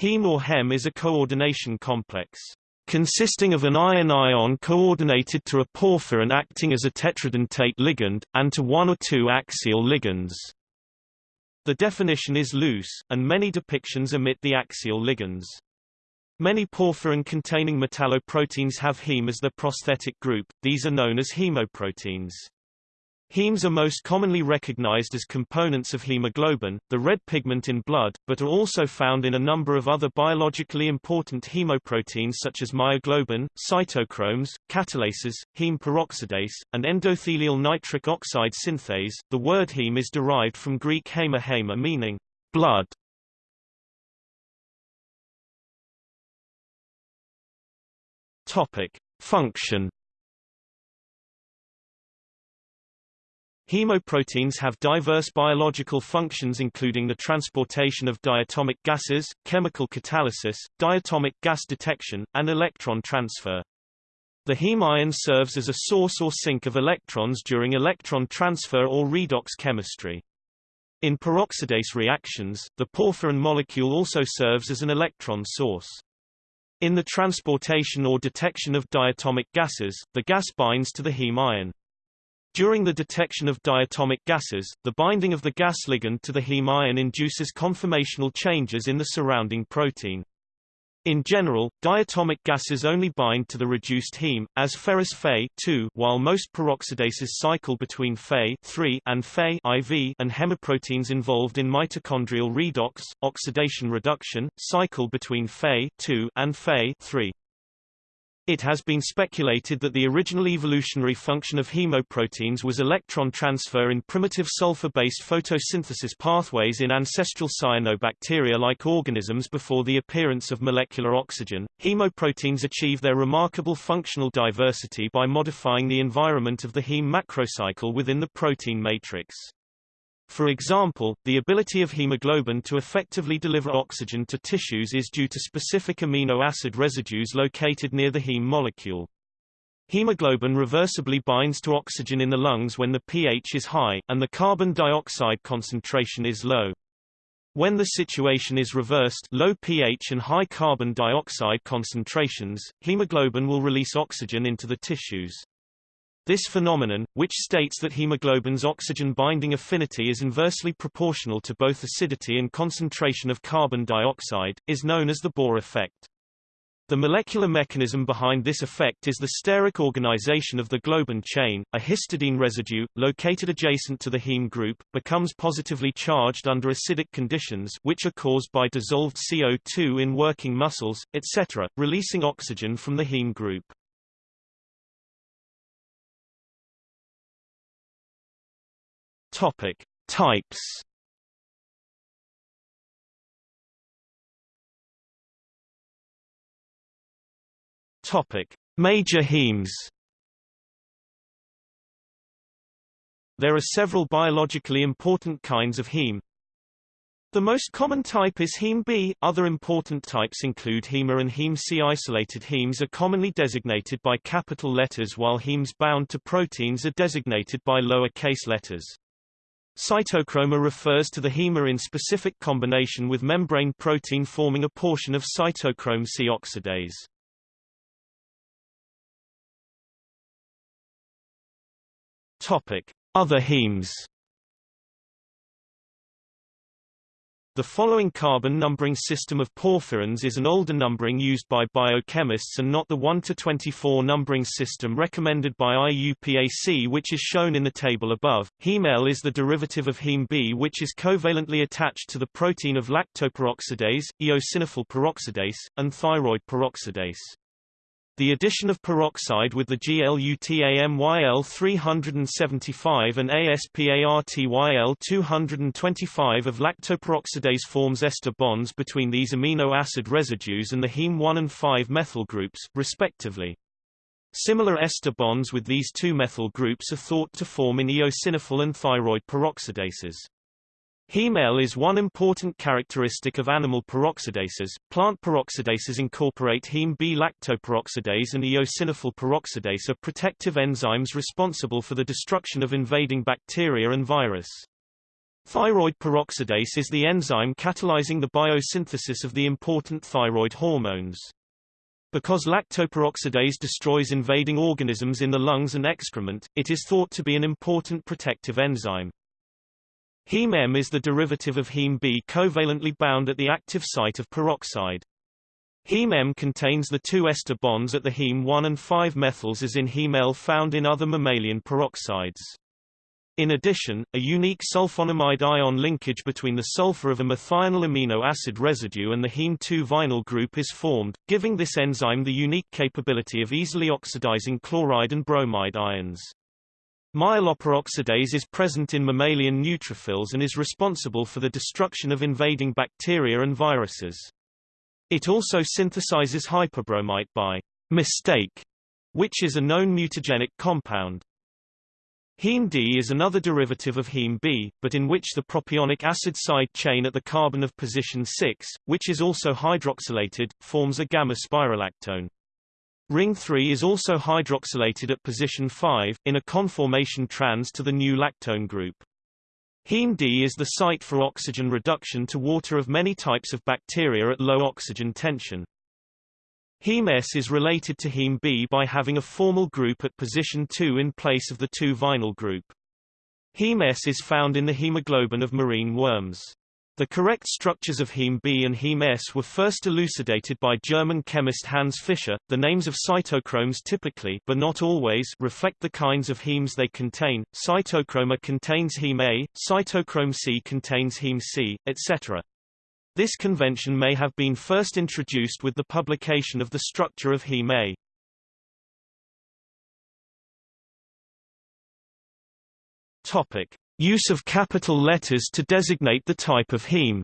Heme or hem is a coordination complex consisting of an iron-ion coordinated to a porphyrin acting as a tetradentate ligand, and to one or two axial ligands. The definition is loose, and many depictions omit the axial ligands. Many porphyrin-containing metalloproteins have heme as their prosthetic group, these are known as hemoproteins. Hemes are most commonly recognized as components of hemoglobin, the red pigment in blood, but are also found in a number of other biologically important hemoproteins such as myoglobin, cytochromes, catalases, heme peroxidase, and endothelial nitric oxide synthase. The word heme is derived from Greek hema hema meaning blood. Topic: Function Hemoproteins have diverse biological functions including the transportation of diatomic gases, chemical catalysis, diatomic gas detection, and electron transfer. The heme ion serves as a source or sink of electrons during electron transfer or redox chemistry. In peroxidase reactions, the porphyrin molecule also serves as an electron source. In the transportation or detection of diatomic gases, the gas binds to the heme ion. During the detection of diatomic gases, the binding of the gas ligand to the heme ion induces conformational changes in the surrounding protein. In general, diatomic gases only bind to the reduced heme, as ferrous Fe while most peroxidases cycle between Fe and Fe IV and hemoproteins involved in mitochondrial redox, oxidation reduction, cycle between Fe and Fe 3. It has been speculated that the original evolutionary function of hemoproteins was electron transfer in primitive sulfur-based photosynthesis pathways in ancestral cyanobacteria-like organisms before the appearance of molecular oxygen. Hemoproteins achieve their remarkable functional diversity by modifying the environment of the heme macrocycle within the protein matrix. For example, the ability of hemoglobin to effectively deliver oxygen to tissues is due to specific amino acid residues located near the heme molecule. Hemoglobin reversibly binds to oxygen in the lungs when the pH is high, and the carbon dioxide concentration is low. When the situation is reversed low pH and high carbon dioxide concentrations, hemoglobin will release oxygen into the tissues. This phenomenon, which states that hemoglobin's oxygen-binding affinity is inversely proportional to both acidity and concentration of carbon dioxide, is known as the Bohr effect. The molecular mechanism behind this effect is the steric organization of the globin chain. A histidine residue, located adjacent to the heme group, becomes positively charged under acidic conditions which are caused by dissolved CO2 in working muscles, etc., releasing oxygen from the heme group. Topic: Types. Topic: Major hemes. There are several biologically important kinds of heme. The most common type is heme B. Other important types include heme A and heme C. Isolated hemes are commonly designated by capital letters while hemes bound to proteins are designated by lower case letters. Cytochrome a refers to the hema in specific combination with membrane protein forming a portion of cytochrome C oxidase. Topic: Other hemes The following carbon numbering system of porphyrins is an older numbering used by biochemists and not the 1 to 24 numbering system recommended by IUPAC which is shown in the table above. Heme L is the derivative of heme B which is covalently attached to the protein of lactoperoxidase, eosinophil peroxidase, and thyroid peroxidase. The addition of peroxide with the GLUTAMYL 375 and ASPARTYL 225 of lactoperoxidase forms ester bonds between these amino acid residues and the heme 1 and 5 methyl groups, respectively. Similar ester bonds with these two methyl groups are thought to form in eosinophil and thyroid peroxidases. Heme L is one important characteristic of animal peroxidases. Plant peroxidases incorporate heme B lactoperoxidase and eosinophil peroxidase are protective enzymes responsible for the destruction of invading bacteria and virus. Thyroid peroxidase is the enzyme catalyzing the biosynthesis of the important thyroid hormones. Because lactoperoxidase destroys invading organisms in the lungs and excrement, it is thought to be an important protective enzyme. Heme M is the derivative of heme B covalently bound at the active site of peroxide. Heme M contains the two ester bonds at the heme 1 and 5 methyls as in heme L found in other mammalian peroxides. In addition, a unique sulfonium ion linkage between the sulfur of a methionine amino acid residue and the heme 2 vinyl group is formed, giving this enzyme the unique capability of easily oxidizing chloride and bromide ions. Myeloperoxidase is present in mammalian neutrophils and is responsible for the destruction of invading bacteria and viruses. It also synthesizes hypobromite by mistake, which is a known mutagenic compound. Heme D is another derivative of heme B, but in which the propionic acid side chain at the carbon of position 6, which is also hydroxylated, forms a gamma spirolactone. Ring 3 is also hydroxylated at position 5, in a conformation trans to the new lactone group. Heme D is the site for oxygen reduction to water of many types of bacteria at low oxygen tension. Heme S is related to heme B by having a formyl group at position 2 in place of the 2-vinyl group. Heme S is found in the hemoglobin of marine worms. The correct structures of heme B and heme S were first elucidated by German chemist Hans Fischer. The names of cytochromes typically but not always reflect the kinds of hemes they contain. Cytochrome A contains heme A, cytochrome C contains heme C, etc. This convention may have been first introduced with the publication of the structure of heme A. Topic: Use of capital letters to designate the type of heme.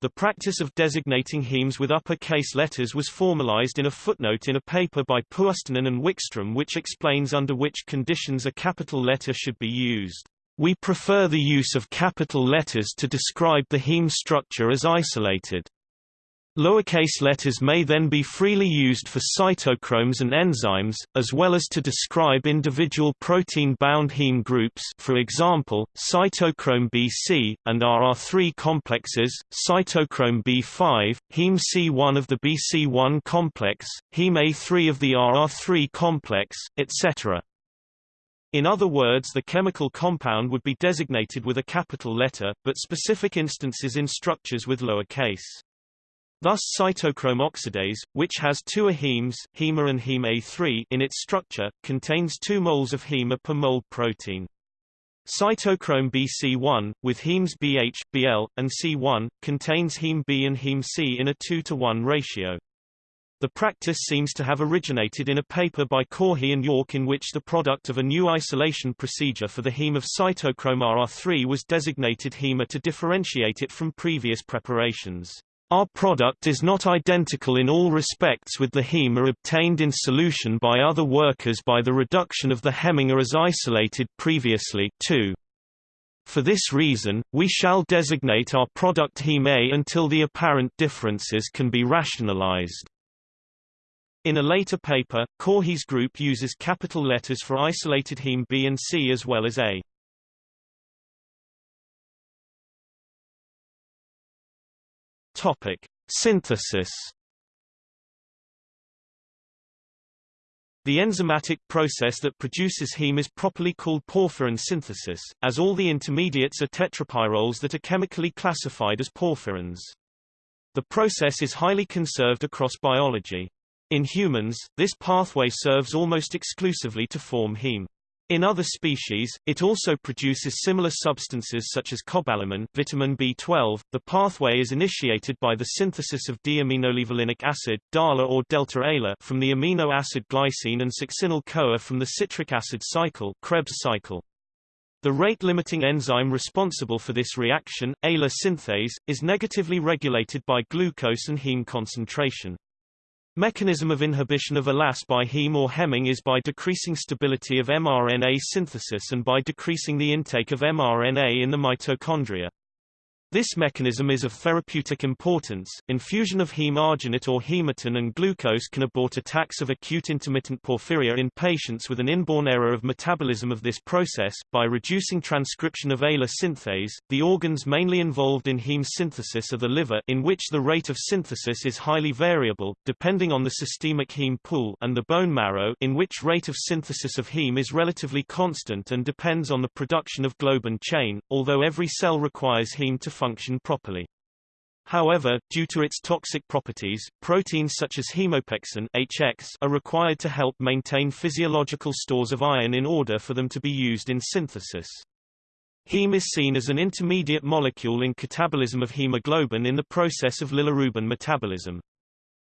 The practice of designating hemes with upper-case letters was formalized in a footnote in a paper by Puustinen and Wikström which explains under which conditions a capital letter should be used. We prefer the use of capital letters to describe the heme structure as isolated. Lowercase letters may then be freely used for cytochromes and enzymes, as well as to describe individual protein-bound heme groups for example, cytochrome BC, and aa3 complexes, cytochrome B5, heme C1 of the BC1 complex, heme A3 of the aa3 complex, etc. In other words the chemical compound would be designated with a capital letter, but specific instances in structures with lower case. Thus cytochrome oxidase, which has two ahemes hema and heme A3 in its structure, contains 2 moles of hema per mole protein. Cytochrome BC1, with hemes BH, BL, and C1, contains heme B and heme C in a 2 to 1 ratio. The practice seems to have originated in a paper by Caughey and York in which the product of a new isolation procedure for the heme of cytochrome aa3 was designated HEMA to differentiate it from previous preparations. Our product is not identical in all respects with the HEMA obtained in solution by other workers by the reduction of the hemin a as isolated previously too. For this reason, we shall designate our product heme A until the apparent differences can be rationalized. In a later paper, Caughey's group uses capital letters for isolated heme B and C as well as A. Topic: Synthesis. The enzymatic process that produces heme is properly called porphyrin synthesis, as all the intermediates are tetrapyrroles that are chemically classified as porphyrins. The process is highly conserved across biology. In humans, this pathway serves almost exclusively to form heme. In other species, it also produces similar substances such as cobalamin vitamin B12. The pathway is initiated by the synthesis of deaminolevulinic acid DALA or delta-ALA from the amino acid glycine and succinyl-CoA from the citric acid cycle Krebs cycle. The rate-limiting enzyme responsible for this reaction, ALA synthase, is negatively regulated by glucose and heme concentration. Mechanism of inhibition of ALAS by heme or hemin is by decreasing stability of mRNA synthesis and by decreasing the intake of mRNA in the mitochondria. This mechanism is of therapeutic importance. Infusion of heme arginate or hematin and glucose can abort attacks of acute intermittent porphyria in patients with an inborn error of metabolism of this process, by reducing transcription of ALA synthase. The organs mainly involved in heme synthesis are the liver, in which the rate of synthesis is highly variable, depending on the systemic heme pool, and the bone marrow, in which rate of synthesis of heme is relatively constant and depends on the production of globin chain, although every cell requires heme to function properly. However, due to its toxic properties, proteins such as hemopexin HX are required to help maintain physiological stores of iron in order for them to be used in synthesis. Heme is seen as an intermediate molecule in catabolism of hemoglobin in the process of bilirubin metabolism.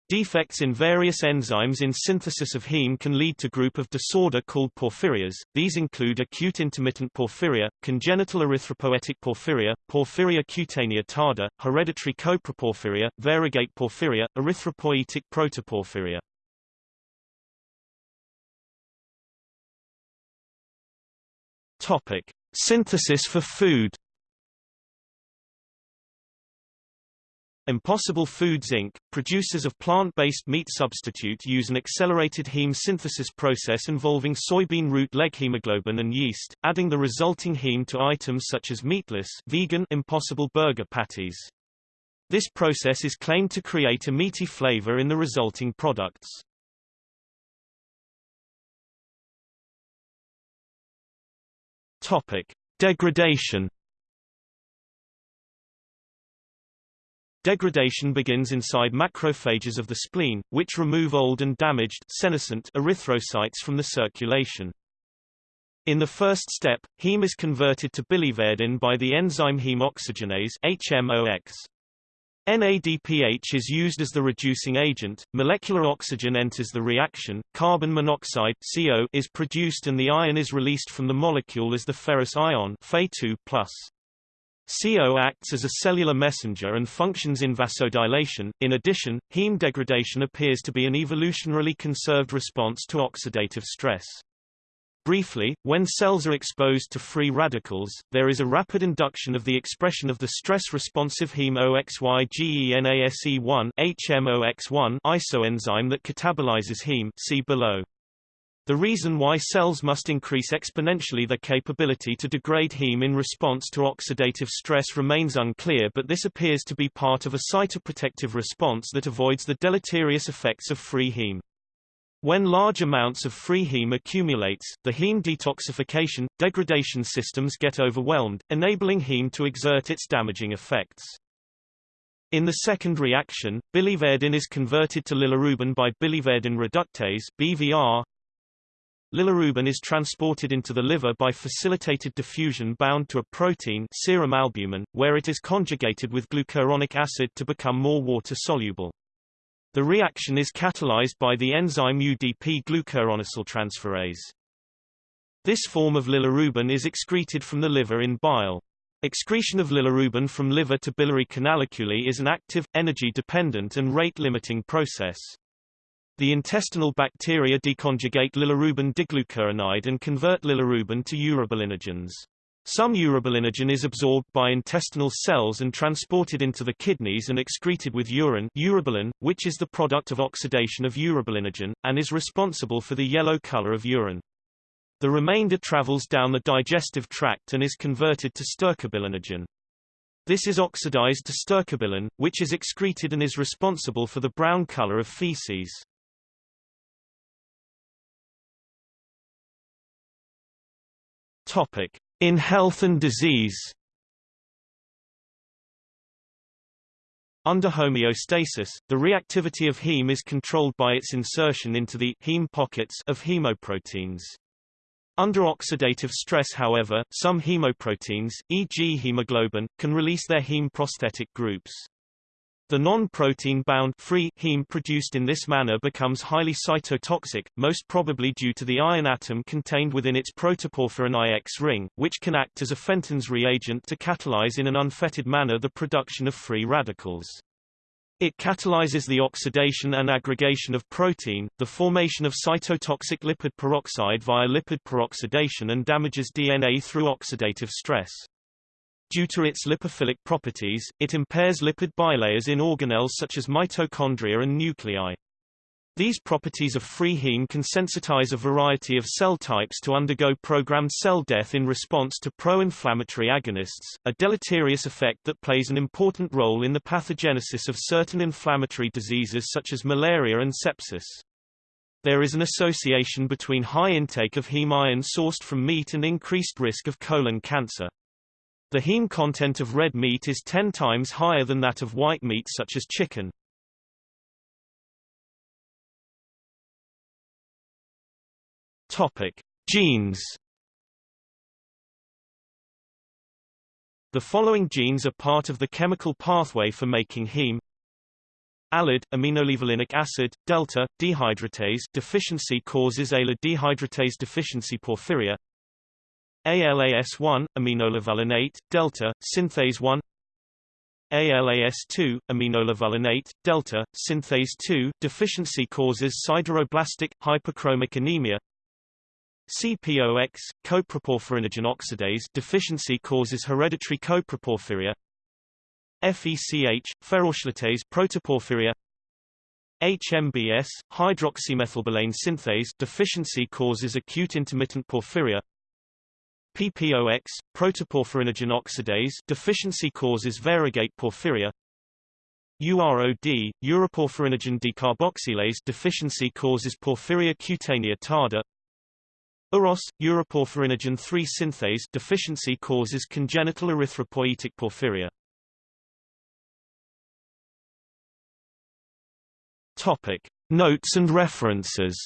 Defects in various enzymes in synthesis of heme can lead to group of disorder called porphyrias. These include acute intermittent porphyria, congenital erythropoietic porphyria, porphyria cutanea tarda, hereditary coproporphyria, variegate porphyria, erythropoietic protoporphyria. Topic: Synthesis for food. Impossible Foods Inc., producers of plant-based meat substitute use an accelerated heme synthesis process involving soybean root leghemoglobin and yeast, adding the resulting heme to items such as meatless vegan Impossible burger patties. This process is claimed to create a meaty flavor in the resulting products. Topic: Degradation Degradation begins inside macrophages of the spleen, which remove old and damaged senescent erythrocytes from the circulation. In the first step, heme is converted to biliverdin by the enzyme heme oxygenase HMOX. NADPH is used as the reducing agent, molecular oxygen enters the reaction, carbon monoxide CO is produced and the ion is released from the molecule as the ferrous ion Fe2+. CO acts as a cellular messenger and functions in vasodilation. In addition, heme degradation appears to be an evolutionarily conserved response to oxidative stress. Briefly, when cells are exposed to free radicals, there is a rapid induction of the expression of the stress-responsive heme OXYGENASE1 HMOX1 isoenzyme that catabolizes heme see below. The reason why cells must increase exponentially their capability to degrade heme in response to oxidative stress remains unclear but this appears to be part of a cytoprotective response that avoids the deleterious effects of free heme. When large amounts of free heme accumulates, the heme detoxification, degradation systems get overwhelmed, enabling heme to exert its damaging effects. In the second reaction, biliverdin is converted to bilirubin by biliverdin reductase BVR, Bilirubin is transported into the liver by facilitated diffusion bound to a protein serum albumin, where it is conjugated with glucuronic acid to become more water-soluble. The reaction is catalyzed by the enzyme UDP glucuronidyltransferase. This form of bilirubin is excreted from the liver in bile. Excretion of bilirubin from liver to biliary canaliculi is an active, energy-dependent and rate-limiting process. The intestinal bacteria deconjugate bilirubin diglucuronide and convert bilirubin to urobilinogens. Some urobilinogen is absorbed by intestinal cells and transported into the kidneys and excreted with urine urobilin, which is the product of oxidation of urobilinogen, and is responsible for the yellow color of urine. The remainder travels down the digestive tract and is converted to stercobilinogen. This is oxidized to stercobilin, which is excreted and is responsible for the brown color of feces. Topic: In health and disease. Under homeostasis, the reactivity of heme is controlled by its insertion into the heme pockets of hemoproteins. Under oxidative stress however, some hemoproteins, e.g. hemoglobin, can release their heme prosthetic groups. The non-protein bound free heme produced in this manner becomes highly cytotoxic, most probably due to the iron atom contained within its protoporphyrin IX ring, which can act as a Fenton's reagent to catalyze in an unfettered manner the production of free radicals. It catalyzes the oxidation and aggregation of protein, the formation of cytotoxic lipid peroxide via lipid peroxidation and damages DNA through oxidative stress. Due to its lipophilic properties, it impairs lipid bilayers in organelles such as mitochondria and nuclei. These properties of free heme can sensitize a variety of cell types to undergo programmed cell death in response to pro-inflammatory agonists, a deleterious effect that plays an important role in the pathogenesis of certain inflammatory diseases such as malaria and sepsis. There is an association between high intake of heme iron sourced from meat and increased risk of colon cancer. The heme content of red meat is 10 times higher than that of white meat such as chicken. Topic: Genes. The following genes are part of the chemical pathway for making heme. ALAD, aminolevulinic acid, delta, dehydratase deficiency causes ALA dehydratase deficiency porphyria. ALAS1, aminolevulinate, delta, synthase 1. ALAS2, aminolevulinate, delta, synthase 2 deficiency causes sideroblastic, hypochromic anemia. CPOX, coproporphyrinogen oxidase deficiency causes hereditary coproporphyria. FECH, ferrochelatase protoporphyria. HMBS, hydroxymethylbilane synthase deficiency causes acute intermittent porphyria. PPOX, protoporphyrinogen oxidase deficiency causes variegate porphyria. UROD, uroporphyrinogen decarboxylase deficiency causes porphyria cutanea tarda. UROS, uroporphyrinogen 3 synthase deficiency causes congenital erythropoietic porphyria. Topic: Notes and references.